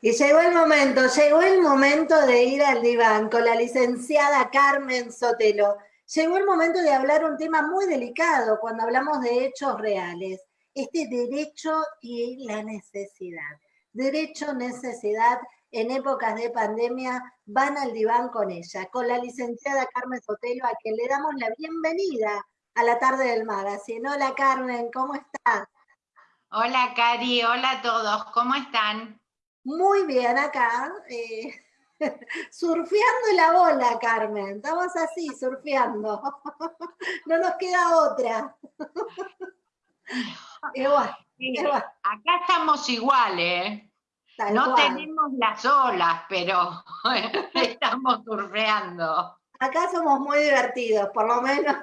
Y llegó el momento, llegó el momento de ir al diván con la licenciada Carmen Sotelo. Llegó el momento de hablar un tema muy delicado cuando hablamos de hechos reales. Este derecho y la necesidad. Derecho, necesidad, en épocas de pandemia, van al diván con ella, con la licenciada Carmen Sotelo, a quien le damos la bienvenida a la tarde del magazine. Hola Carmen, ¿cómo estás? Hola Cari, hola a todos, ¿cómo están? Muy bien acá, eh, surfeando la bola, Carmen. Estamos así, surfeando. no nos queda otra. Acá estamos iguales. ¿eh? no tenemos las olas, pero estamos surfeando. Acá somos muy divertidos, por lo menos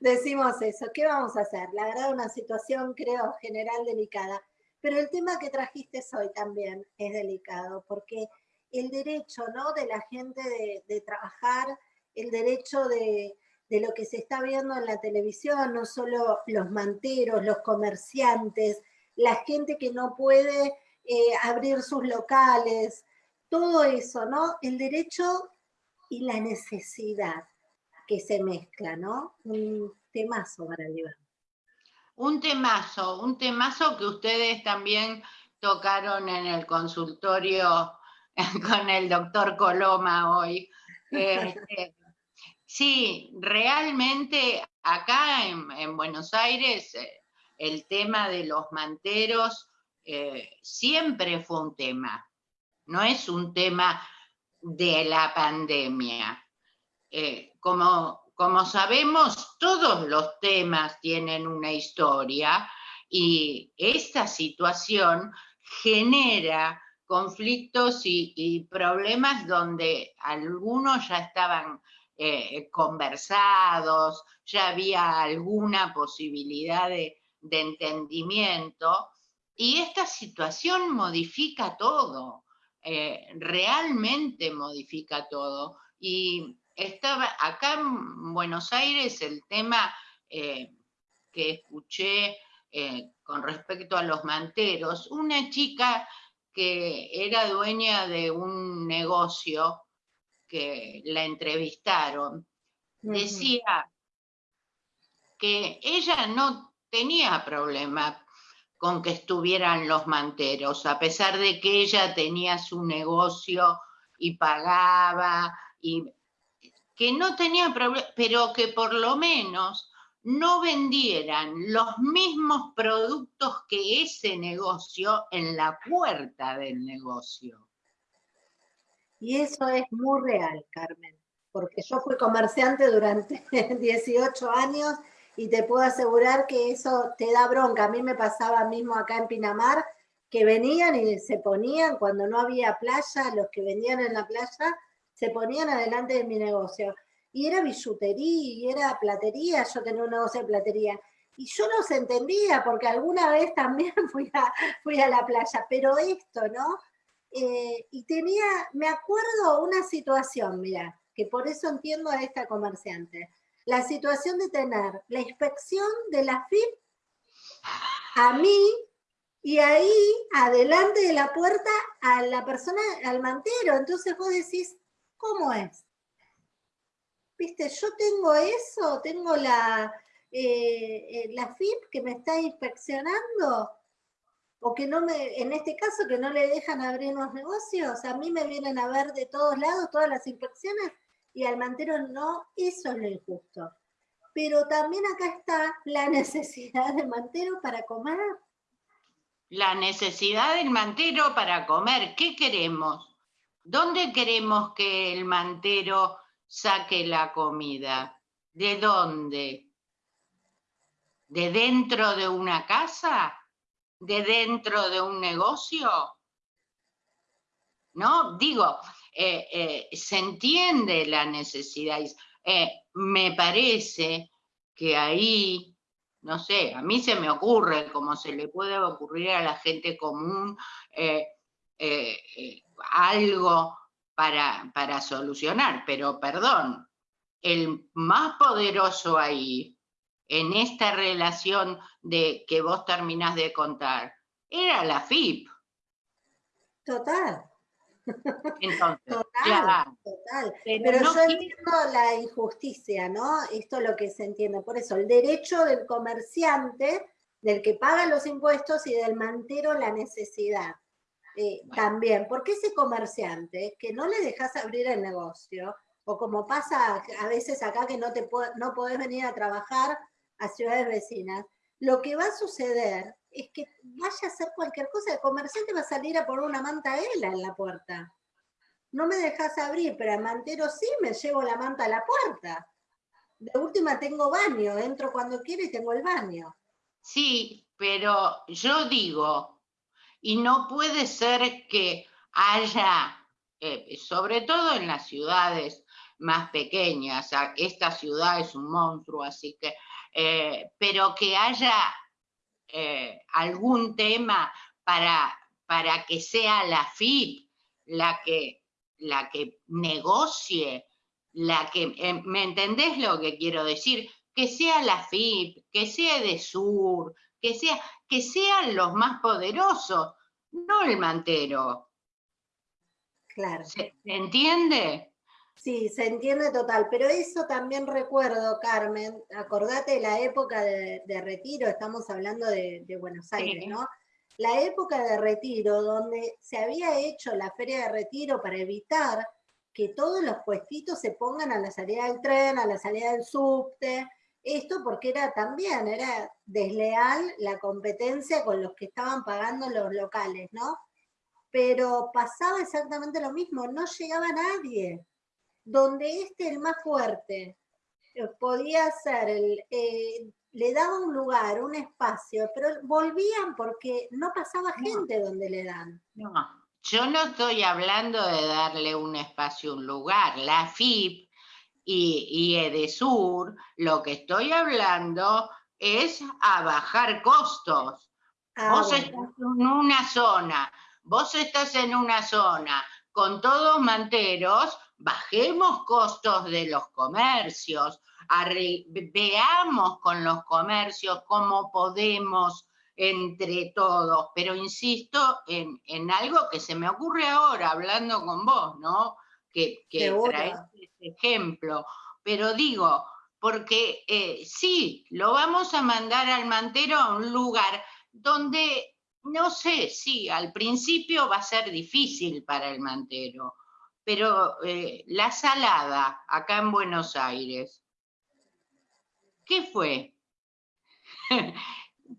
decimos eso. ¿Qué vamos a hacer? La verdad, una situación, creo, general delicada. Pero el tema que trajiste hoy también es delicado, porque el derecho ¿no? de la gente de, trabajar, el derecho de, lo que se está viendo en la televisión, no solo los manteros, los comerciantes, la gente que no puede eh, abrir sus locales, todo eso, ¿no? El derecho y la necesidad que se mezcla, ¿no? Un temazo para llevar. Un temazo, un temazo que ustedes también tocaron en el consultorio con el doctor Coloma hoy. Este, sí, realmente acá en, Buenos Aires eh, el tema de los manteros eh, siempre fue un tema, no es un tema de la pandemia. Eh, como como sabemos, todos los temas tienen una historia y esta situación genera conflictos y, problemas donde algunos ya estaban eh, conversados, ya había alguna posibilidad de, entendimiento, y esta situación modifica todo, eh, realmente modifica todo. Y estaba acá en Buenos Aires el tema eh, que escuché eh, con respecto a los manteros, una chica que era dueña de un negocio que la entrevistaron, decía que ella no tenía problema con que estuvieran los manteros, a pesar de que ella tenía su negocio y pagaba y que no tenían problema, pero que por lo menos no vendieran los mismos productos que ese negocio en la puerta del negocio. Y eso es muy real, Carmen, porque yo fui comerciante durante 18 años y te puedo asegurar que eso te da bronca. A mí me pasaba mismo acá en Pinamar, que venían y se ponían, cuando no había playa, los que vendían en la playa, se ponían adelante de mi negocio. Y era billutería, y era platería, yo tenía un negocio de platería. Y yo no se entendía, porque alguna vez también fui a, fui a la playa, pero esto, ¿no? Eh, y tenía, me acuerdo una situación, mira, que por eso entiendo a esta comerciante. La situación de tener la inspección de la FIP a mí y ahí, adelante de la puerta, a la persona, al mantero. Entonces vos decís, ¿Cómo es? Viste, yo tengo eso, tengo la, eh, eh, la FIP que me está inspeccionando, o que no me, en este caso que no le dejan abrir los negocios, a mí me vienen a ver de todos lados todas las inspecciones y al mantero no, eso es lo injusto. Pero también acá está la necesidad del mantero para comer. La necesidad del mantero para comer, ¿qué queremos? ¿Dónde queremos que el mantero saque la comida? ¿De dónde? ¿De dentro de una casa? ¿De dentro de un negocio? ¿No? Digo, eh, eh, se entiende la necesidad. Eh, me parece que ahí, no sé, a mí se me ocurre, como se le puede ocurrir a la gente común, algo para, para solucionar, pero perdón, el más poderoso ahí, en esta relación de que vos terminás de contar, era la FIP. Total. Entonces, total, total. Pero, yo entiendo la injusticia, ¿no? Esto es lo que se entiende. Por eso, el derecho del comerciante, del que paga los impuestos y del mantero la necesidad. Eh, también, porque ese comerciante que no le dejas abrir el negocio, o como pasa a veces acá que no, te no podés venir a trabajar a ciudades vecinas, lo que va a suceder es que vaya a hacer cualquier cosa, el comerciante va a salir a poner una manta ela en la puerta. No me dejas abrir, pero al mantero sí me llevo la manta a la puerta. De última tengo baño, entro cuando quiero y tengo el baño. Sí, pero yo digo, y no puede ser que haya, eh, sobre todo en las ciudades más pequeñas, esta ciudad es un monstruo, así que, eh, pero que haya eh, algún tema para, para que sea la FIP la que, la que negocie, la que, ¿me entendés lo que quiero decir? Que sea la FIP, que sea de Sur, que, sea, que sean los más poderosos, no el mantero. Claro. ¿Se entiende? Sí, se entiende total, pero eso también recuerdo, Carmen, acordate de la época de, retiro, estamos hablando de, Buenos Aires, ¿no? La época de retiro, donde se había hecho la feria de retiro para evitar que todos los puestitos se pongan a la salida del tren, a la salida del subte, esto porque era también, era desleal la competencia con los que estaban pagando los locales, ¿no? Pero pasaba exactamente lo mismo, no llegaba nadie donde este, el más fuerte, eh, podía ser, el, eh, le daba un lugar, un espacio, pero volvían porque no pasaba gente donde le dan. No, yo no estoy hablando de darle un espacio, un lugar. La FIP y, y Edesur, lo que estoy hablando es a bajar costos. Ah, vos estás en una zona, vos estás en una zona con todos manteros, bajemos costos de los comercios, veamos con los comercios cómo podemos entre todos, pero insisto en, algo que se me ocurre ahora hablando con vos, ¿no? Que, que traes ejemplo, pero digo, porque eh, sí, lo vamos a mandar al mantero a un lugar donde, no sé, sí, al principio va a ser difícil para el mantero, pero eh, la salada acá en Buenos Aires, ¿qué fue?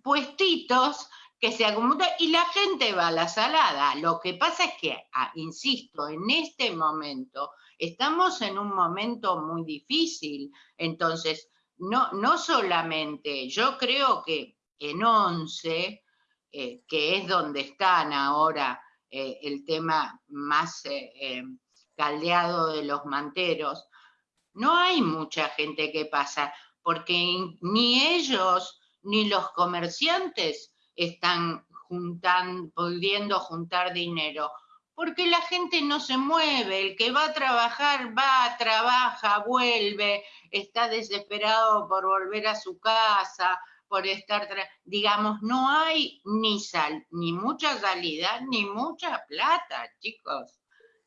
Puestitos que se acumulan y la gente va a la salada. Lo que pasa es que, ah, insisto, en este momento estamos en un momento muy difícil. Entonces, no, no solamente, yo creo que en once, eh, que es donde están ahora eh, el tema más caldeado de los manteros, no hay mucha gente que pasa, porque ni ellos ni los comerciantes están juntando, pudiendo juntar dinero, porque la gente no se mueve, el que va a trabajar va, trabaja, vuelve, está desesperado por volver a su casa, por estar, digamos, no hay ni sal, ni mucha salida, ni mucha plata, chicos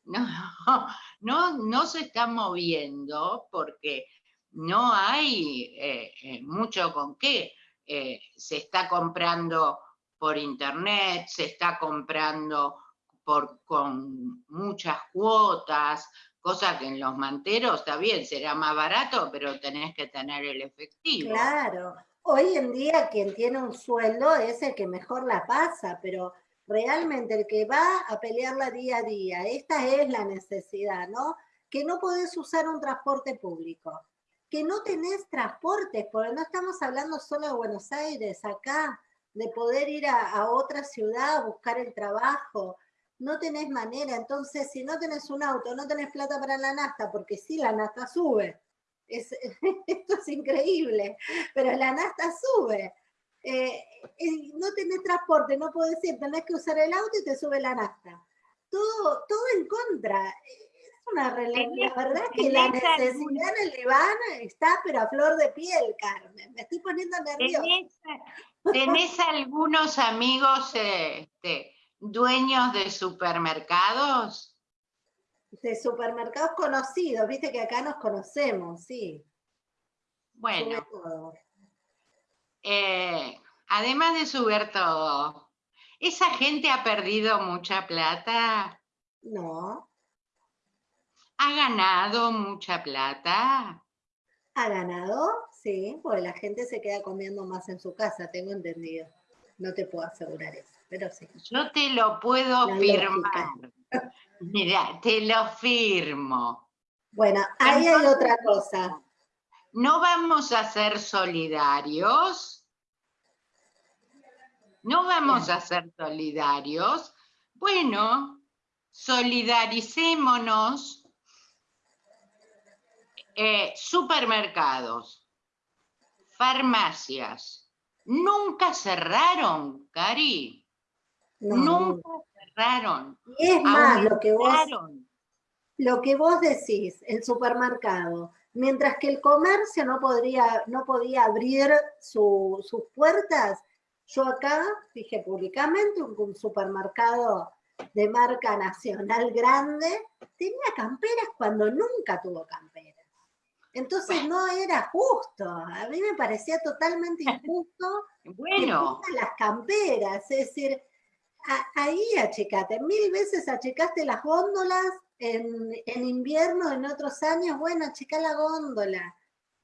no, no, no se está moviendo porque no hay eh, eh, mucho con qué. Eh, se está comprando por internet, se está comprando por, con muchas cuotas, cosa que en los manteros está bien, será más barato, pero tenés que tener el efectivo. Claro, hoy en día quien tiene un sueldo es el que mejor la pasa, pero realmente el que va a pelearla día a día, esta es la necesidad, ¿no? Que no podés usar un transporte público, que no tenés transportes, porque no estamos hablando solo de Buenos Aires, acá, de poder ir a, otra ciudad a buscar el trabajo, no tenés manera, entonces si no tenés un auto, no tenés plata para la nasta, porque sí, la nasta sube, esto es increíble, pero la nasta sube, eh, no tenés transporte, no podés ir, tenés que usar el auto y te sube la nafta. Todo, todo en contra. Una realidad, la verdad que la necesidad en el Iván está pero a flor de piel, Carmen. Me estoy poniendo nerviosa. ¿Tenés, algunos amigos este, dueños de supermercados? De supermercados conocidos, viste que acá nos conocemos, sí. Bueno, eh, además de subir todo, ¿esa gente ha perdido mucha plata? No. ¿Ha ganado mucha plata? ¿Ha ganado? Sí, porque la gente se queda comiendo más en su casa, tengo entendido. No te puedo asegurar eso, pero sí. Yo te lo puedo firmar. Mira, te lo firmo. Bueno, ahí hay otra cosa. ¿No vamos a ser solidarios? ¿No vamos a ser solidarios? Bueno, solidaricémonos. Eh, supermercados, farmacias, nunca cerraron, Cari. nunca cerraron. Y es más, lo que, vos, lo que vos decís, el supermercado, mientras que el comercio no, podría, no podía abrir sus puertas, yo acá dije públicamente un, supermercado de marca nacional grande tenía camperas cuando nunca tuvo camperas. Entonces no era justo, a mí me parecía totalmente injusto bueno. que las camperas, es decir, ahí achecate, mil veces achecaste las góndolas en, invierno, en otros años, bueno, achica la góndola,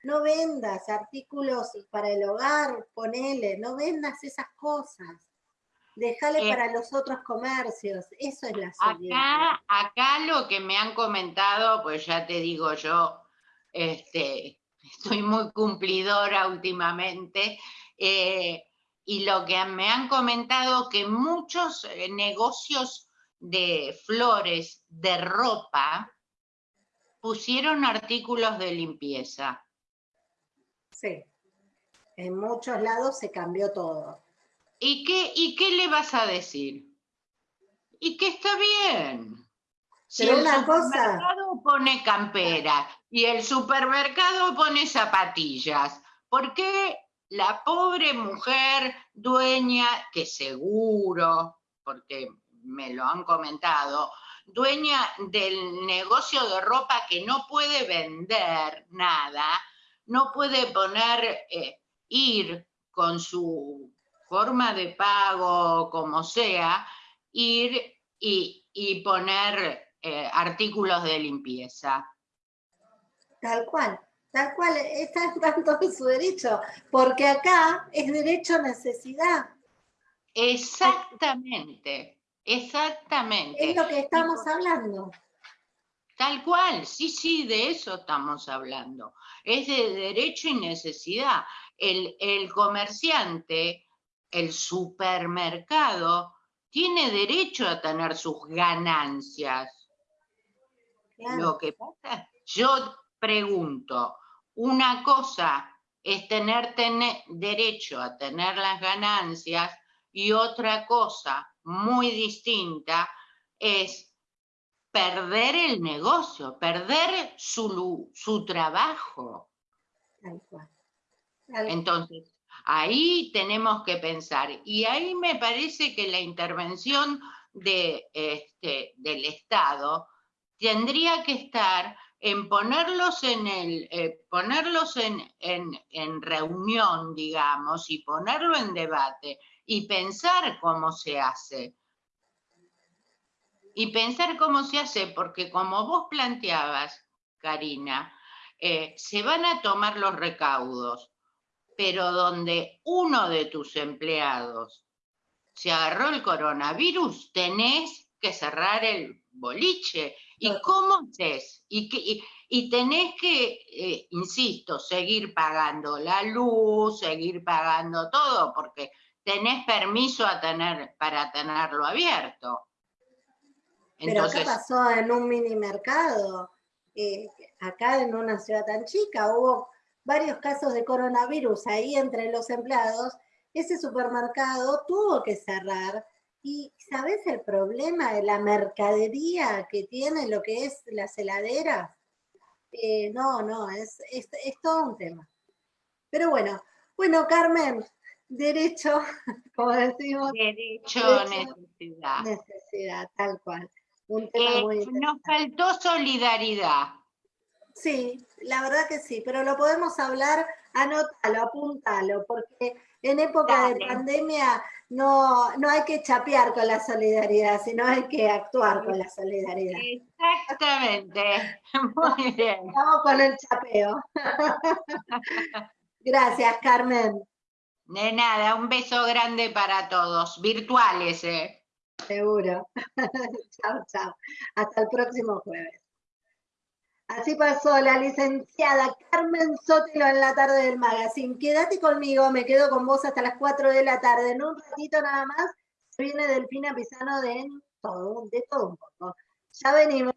no vendas artículos para el hogar, ponele, no vendas esas cosas. Déjale eh, para los otros comercios, eso es la acá, acá lo que me han comentado, pues ya te digo yo, este, estoy muy cumplidora últimamente, eh, y lo que me han comentado que muchos eh, negocios de flores, de ropa, pusieron artículos de limpieza. Sí, en muchos lados se cambió todo. ¿Y qué, ¿Y qué le vas a decir? Y que está bien. Si el supermercado pone campera y el supermercado pone zapatillas, ¿por qué la pobre mujer dueña, que seguro, porque me lo han comentado, dueña del negocio de ropa que no puede vender nada, no puede poner, eh, ir con su forma de pago, como sea, ir y, poner eh, artículos de limpieza. Tal cual, tal cual, está tanto en su derecho, porque acá es derecho a necesidad. Exactamente, exactamente. Es lo que estamos hablando. Tal cual, sí, sí, de eso estamos hablando. Es de derecho y necesidad. El, el comerciante, el supermercado, tiene derecho a tener sus ganancias. Lo que pasa, yo pregunto, una cosa es tener, derecho a tener las ganancias y otra cosa muy distinta es perder el negocio, perder su, su trabajo. Entonces, ahí tenemos que pensar. Y ahí me parece que la intervención de, este, del Estado tendría que estar en ponerlos en el, eh, ponerlos en, en, reunión, digamos, y ponerlo en debate y pensar cómo se hace. Y pensar cómo se hace, porque como vos planteabas, Karina, eh, se van a tomar los recaudos, pero donde uno de tus empleados se agarró el coronavirus, tenés que cerrar el boliche ¿Y cómo es? Y, y, tenés que, eh, insisto, seguir pagando la luz, seguir pagando todo, porque tenés permiso a tener, para tenerlo abierto. Pero ¿qué pasó en un mini mercado? Eh, acá en una ciudad tan chica hubo varios casos de coronavirus ahí entre los empleados. Ese supermercado tuvo que cerrar y ¿sabes el problema de la mercadería que tiene lo que es las heladeras? Eh, no, no, es, es, todo un tema. Pero bueno, bueno, Carmen, derecho, como decimos. Derecho, necesidad. Necesidad, tal cual. Un tema muy nos faltó solidaridad. Sí, la verdad que sí, pero lo podemos hablar, anótalo, apúntalo, porque en época de pandemia no, no hay que chapear con la solidaridad, sino hay que actuar con la solidaridad. Exactamente, muy bien. Vamos con el chapeo. Gracias, Carmen. De nada, un beso grande para todos, virtuales, ¿eh? Seguro. chao, chao. Hasta el próximo jueves. Así pasó la licenciada Carmen Sotelo en la tarde del magazine. Quédate conmigo, me quedo con vos hasta las 4 de la tarde. En un ratito nada más viene Delfina Pisano de todo, de todo un poco. Ya venimos.